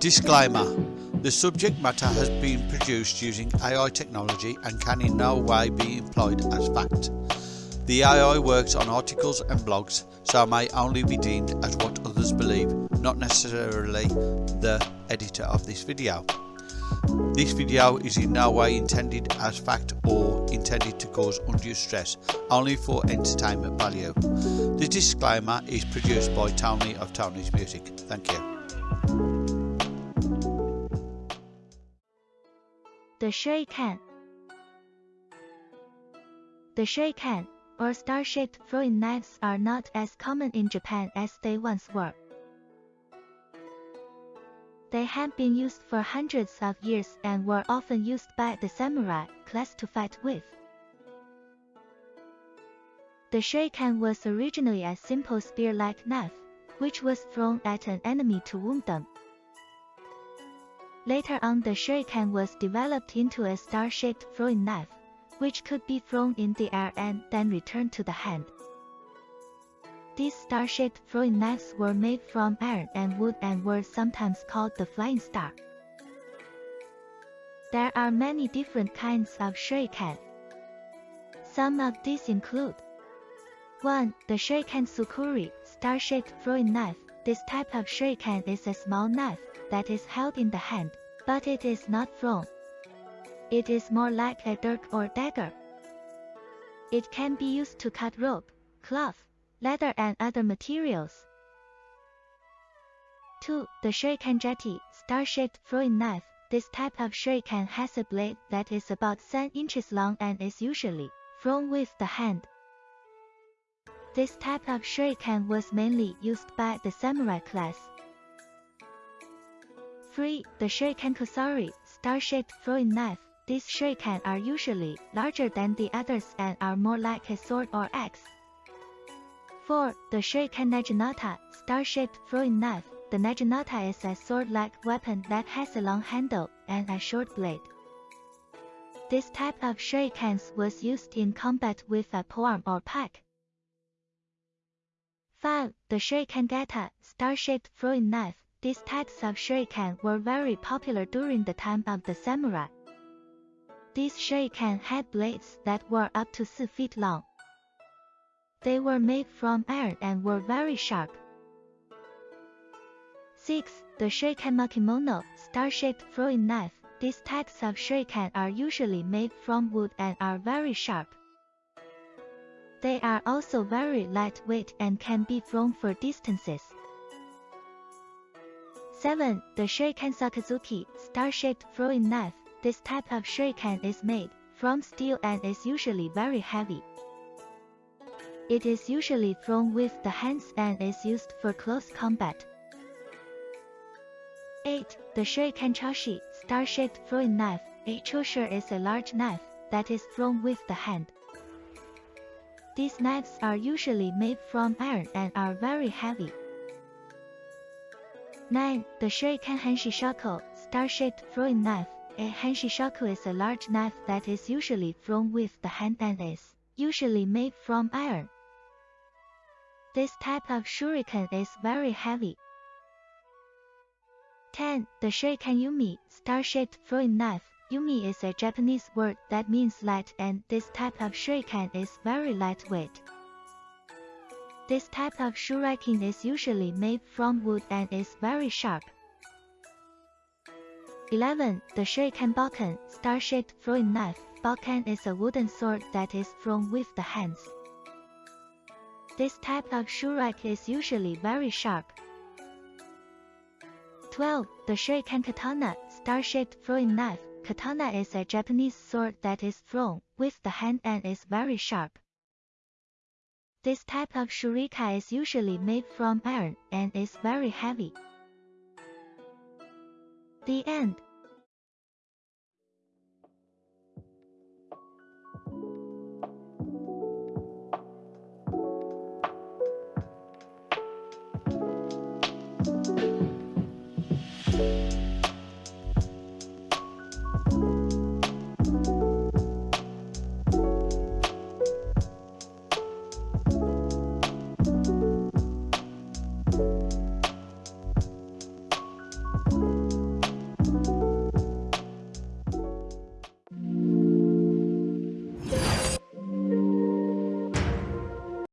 Disclaimer The subject matter has been produced using AI technology and can in no way be employed as fact. The AI works on articles and blogs, so may only be deemed as what others believe, not necessarily the editor of this video. This video is in no way intended as fact or intended to cause undue stress, only for entertainment value. The disclaimer is produced by Tony of Tony's Music. Thank you. The shuriken. The shuriken, or star-shaped throwing knives are not as common in Japan as they once were. They have been used for hundreds of years and were often used by the samurai class to fight with. The shuriken was originally a simple spear-like knife, which was thrown at an enemy to wound them. Later on the shuriken was developed into a star-shaped throwing knife, which could be thrown in the air and then returned to the hand. These star-shaped throwing knives were made from iron and wood and were sometimes called the flying star. There are many different kinds of shuriken. Some of these include 1. The shuriken tsukuri, star-shaped throwing knife. This type of shuriken is a small knife that is held in the hand, but it is not thrown. It is more like a dirk or dagger. It can be used to cut rope, cloth, leather and other materials. 2. The shuriken jetty, star-shaped throwing knife. This type of shuriken has a blade that is about 10 inches long and is usually thrown with the hand. This type of shuriken was mainly used by the samurai class. 3. The shuriken kusari, star-shaped throwing knife. These shuriken are usually larger than the others and are more like a sword or axe. 4. The shuriken naginata, star-shaped throwing knife. The naginata is a sword-like weapon that has a long handle and a short blade. This type of shurikens was used in combat with a polearm or pike. 5. The shuriken gata, star-shaped throwing knife. These types of shuriken were very popular during the time of the samurai. These shuriken had blades that were up to 4 feet long. They were made from iron and were very sharp. 6. The shuriken makimono, star-shaped throwing knife. These types of shuriken are usually made from wood and are very sharp. They are also very lightweight and can be thrown for distances. 7. The Shuriken Sakazuki, star-shaped throwing knife. This type of shuriken is made from steel and is usually very heavy. It is usually thrown with the hands and is used for close combat. 8. The Shuriken Choshi, star-shaped throwing knife. A chosher is a large knife that is thrown with the hand. These knives are usually made from iron and are very heavy. 9. The Shuriken Hanshishaku, star-shaped throwing knife. A hanshishaku is a large knife that is usually thrown with the hand and is usually made from iron. This type of shuriken is very heavy. 10. The Shuriken Yumi, star-shaped throwing knife. Yumi is a Japanese word that means light and this type of shuriken is very lightweight. This type of shuriken is usually made from wood and is very sharp. 11. The Shuriken Bokken, star-shaped throwing knife. Bokken is a wooden sword that is thrown with the hands. This type of shuriken is usually very sharp. 12. The Shuriken Katana, star-shaped throwing knife. Katana is a Japanese sword that is thrown with the hand and is very sharp. This type of shuriken is usually made from iron and is very heavy. The end.